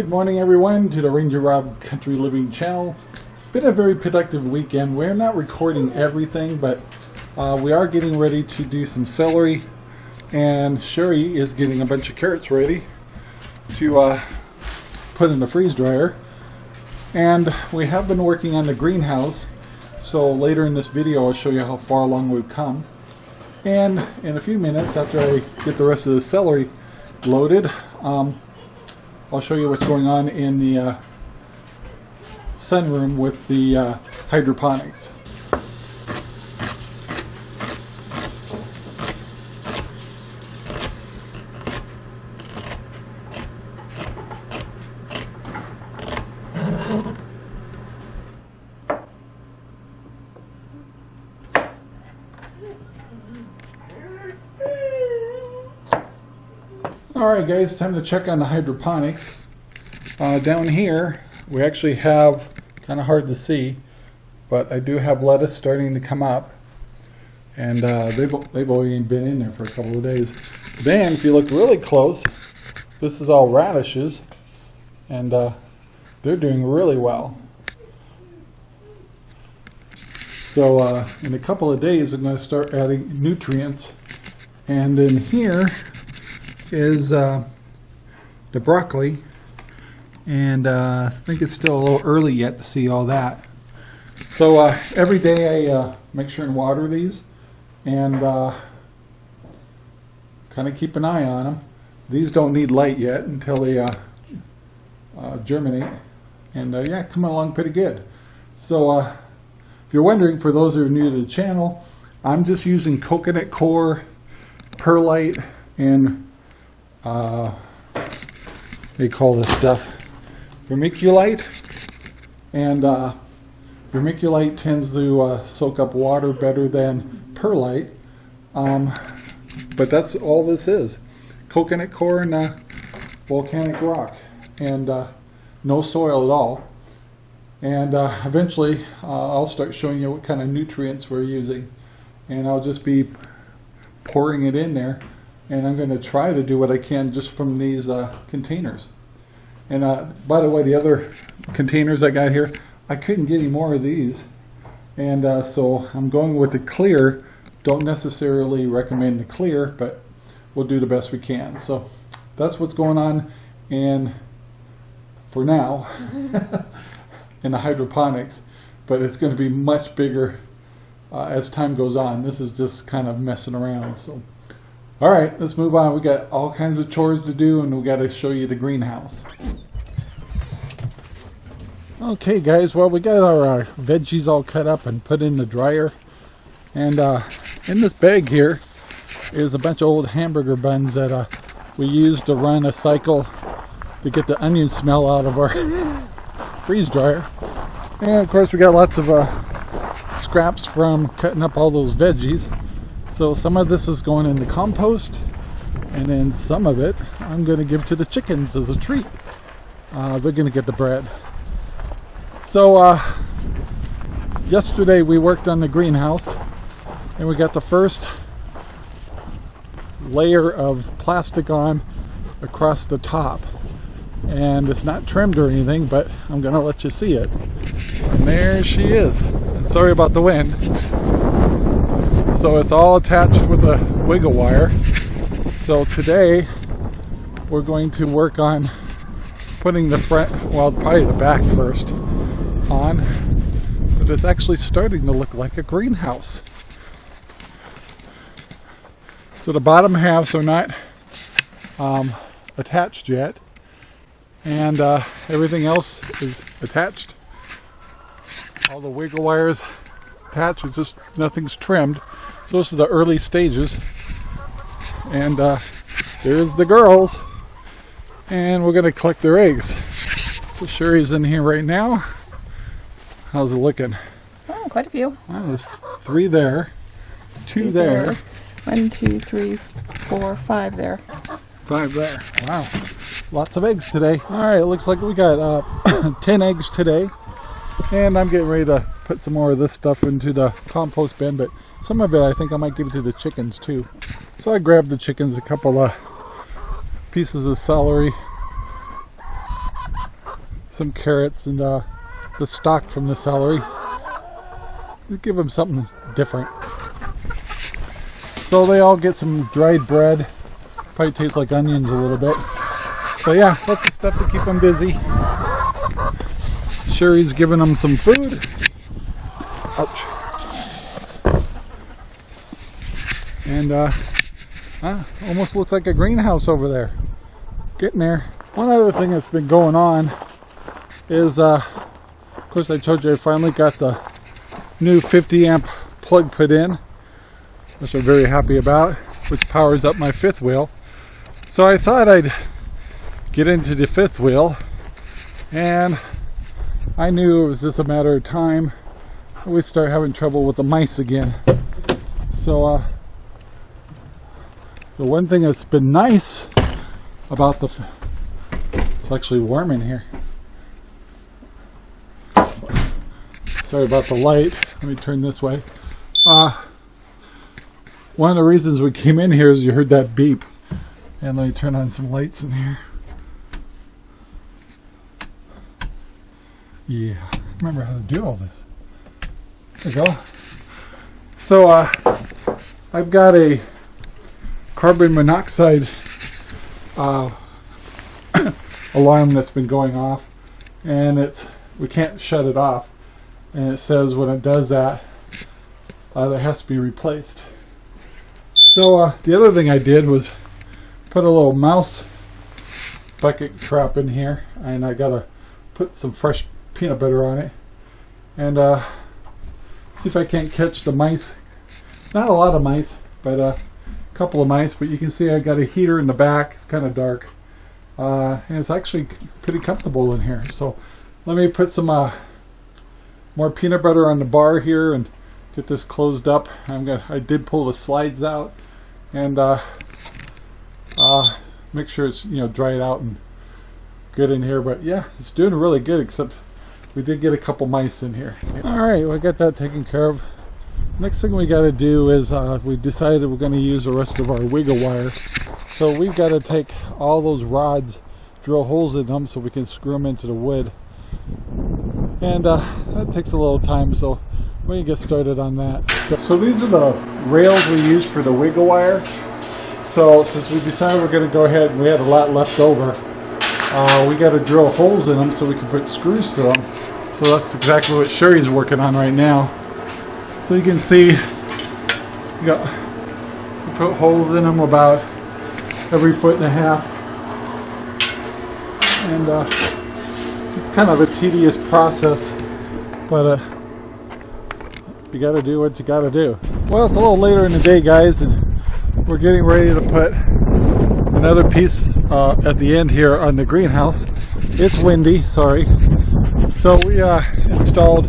morning everyone to the Ranger Rob Country Living channel. Been a very productive weekend. We're not recording everything, but uh, we are getting ready to do some celery and Sherry is getting a bunch of carrots ready to uh, put in the freeze dryer. And we have been working on the greenhouse, so later in this video I'll show you how far along we've come. And in a few minutes after I get the rest of the celery loaded, um, I'll show you what's going on in the uh, sunroom with the uh, hydroponics. Alright guys, time to check on the hydroponics. Uh, down here, we actually have, kind of hard to see, but I do have lettuce starting to come up. And uh, they've, they've only been in there for a couple of days. Then, if you look really close, this is all radishes. And uh, they're doing really well. So uh, in a couple of days, I'm going to start adding nutrients. And in here, is uh, the broccoli and uh, I think it's still a little early yet to see all that. So uh, every day I uh, make sure and water these and uh, kind of keep an eye on them. These don't need light yet until they uh, germinate and yeah coming along pretty good. So if you're wondering for those who are new to the channel I'm just using coconut coir, perlite and uh, they call this stuff vermiculite. And uh, vermiculite tends to uh, soak up water better than perlite. Um, but that's all this is. Coconut coir and uh, volcanic rock. And uh, no soil at all. And uh, eventually I'll start showing you what kind of nutrients we're using. And I'll just be pouring it in there and I'm going to try to do what I can just from these uh, containers. And uh, by the way, the other containers I got here, I couldn't get any more of these. And uh, so I'm going with the clear. Don't necessarily recommend the clear, but we'll do the best we can. So that's what's going on and for now in the hydroponics, but it's going to be much bigger uh, as time goes on. This is just kind of messing around. So. All right, let's move on. We got all kinds of chores to do and we got to show you the greenhouse. Okay guys, well we got our uh, veggies all cut up and put in the dryer. And uh, in this bag here is a bunch of old hamburger buns that uh, we used to run a cycle to get the onion smell out of our freeze dryer. And of course we got lots of uh, scraps from cutting up all those veggies. So some of this is going in the compost and then some of it I'm going to give to the chickens as a treat. Uh, they're going to get the bread. So uh, yesterday we worked on the greenhouse and we got the first layer of plastic on across the top and it's not trimmed or anything but I'm gonna let you see it and there she is and sorry about the wind so it's all attached with a wiggle wire. So today we're going to work on putting the front, well probably the back first on, but it's actually starting to look like a greenhouse. So the bottom halves are not um, attached yet and uh, everything else is attached. All the wiggle wires attached, it's just nothing's trimmed. So this is the early stages. And uh, there's the girls. And we're going to collect their eggs. So Sherry's in here right now. How's it looking? Oh, quite a few. Well, there's three there. Two there. One, two, three, four, five there. Five there. Wow. Lots of eggs today. All right, it looks like we got uh, 10 eggs today. And I'm getting ready to put some more of this stuff into the compost bin, but some of it I think I might give it to the chickens too. So I grabbed the chickens a couple of pieces of celery some carrots and uh, the stock from the celery. Give them something different. So they all get some dried bread. Probably tastes like onions a little bit. But yeah, lots of stuff to keep them busy. Sherry's giving them some food. Ouch. And uh, almost looks like a greenhouse over there. Getting there. One other thing that's been going on is, uh, of course, I told you I finally got the new 50 amp plug put in, which I'm very happy about, which powers up my fifth wheel. So I thought I'd get into the fifth wheel, and I knew it was just a matter of time we start having trouble with the mice again. So, uh, the one thing that's been nice about the, it's actually warm in here. Sorry about the light. Let me turn this way. Uh, one of the reasons we came in here is you heard that beep. And let me turn on some lights in here. Yeah, remember how to do all this. There we go. So uh, I've got a carbon monoxide uh, alarm that's been going off and it's we can't shut it off. And it says when it does that uh, that has to be replaced. So uh, the other thing I did was put a little mouse bucket trap in here and I gotta put some fresh peanut butter on it. And uh, see if I can't catch the mice. Not a lot of mice but a couple of mice but you can see I got a heater in the back. It's kind of dark. Uh, and it's actually pretty comfortable in here. So let me put some uh, more peanut butter on the bar here and get this closed up. I'm gonna I did pull the slides out and uh, uh, make sure it's you know dried out and good in here. But yeah it's doing really good except we did get a couple mice in here. All right we got that taken care of. Next thing we got to do is uh, we decided we're going to use the rest of our wiggle wire. So we've got to take all those rods drill holes in them so we can screw them into the wood. And uh, that takes a little time so we can get started on that. So these are the rails we use for the wiggle wire. So since we decided we're going to go ahead and we had a lot left over uh, we got to drill holes in them so we can put screws to them so that's exactly what Sherry's working on right now. So you can see you got you put holes in them about every foot and a half. And uh, it's kind of a tedious process but uh, you got to do what you got to do. Well it's a little later in the day guys and we're getting ready to put another piece uh, at the end here on the greenhouse. It's windy sorry so we uh, installed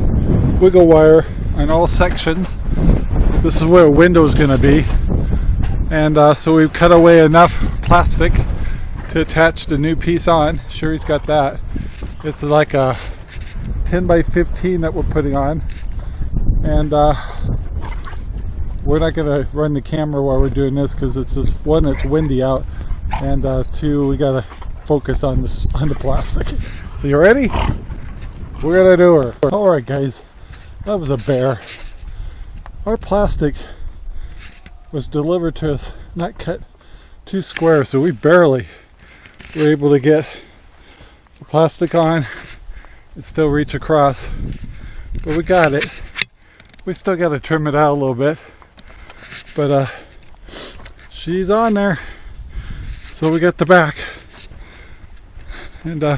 wiggle wire on all sections. This is where a window is going to be. And uh, so we've cut away enough plastic to attach the new piece on. Sherry's got that. It's like a 10 by 15 that we're putting on. And uh, we're not going to run the camera while we're doing this because it's just one it's windy out. And uh, two we got to focus on this on the plastic. So you ready we're gonna do her. All right guys. That was a bear. Our plastic was delivered to us not cut two square so we barely were able to get the plastic on and still reach across. But we got it. We still got to trim it out a little bit. But uh she's on there. So we got the back. And uh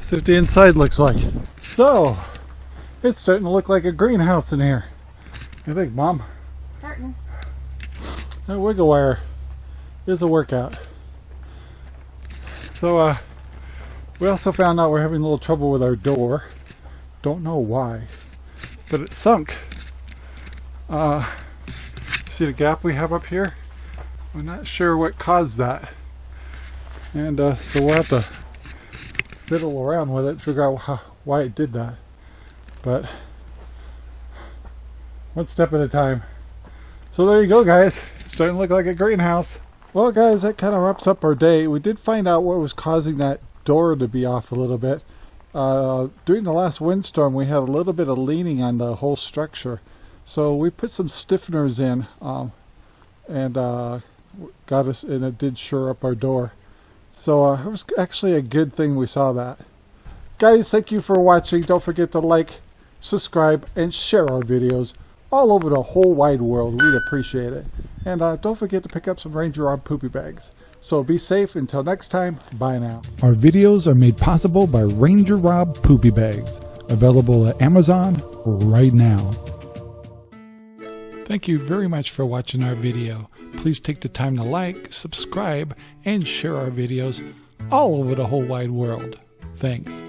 see what the inside looks like so it's starting to look like a greenhouse in here. You think mom? Starting. that wiggle wire is a workout. So uh we also found out we're having a little trouble with our door. Don't know why but it sunk. Uh see the gap we have up here? We're not sure what caused that. And uh, so we'll have to fiddle around with it figure out how, why it did that but one step at a time so there you go guys it's starting to look like a greenhouse well guys that kind of wraps up our day we did find out what was causing that door to be off a little bit uh, during the last windstorm, we had a little bit of leaning on the whole structure. So we put some stiffeners in um, and uh, got us, and it did shore up our door. So uh, it was actually a good thing we saw that. Guys, thank you for watching. Don't forget to like, subscribe, and share our videos all over the whole wide world. We'd appreciate it. And uh, don't forget to pick up some Ranger Rob poopy bags. So be safe. Until next time, bye now. Our videos are made possible by Ranger Rob Poopy Bags, available at Amazon right now. Thank you very much for watching our video. Please take the time to like, subscribe, and share our videos all over the whole wide world. Thanks.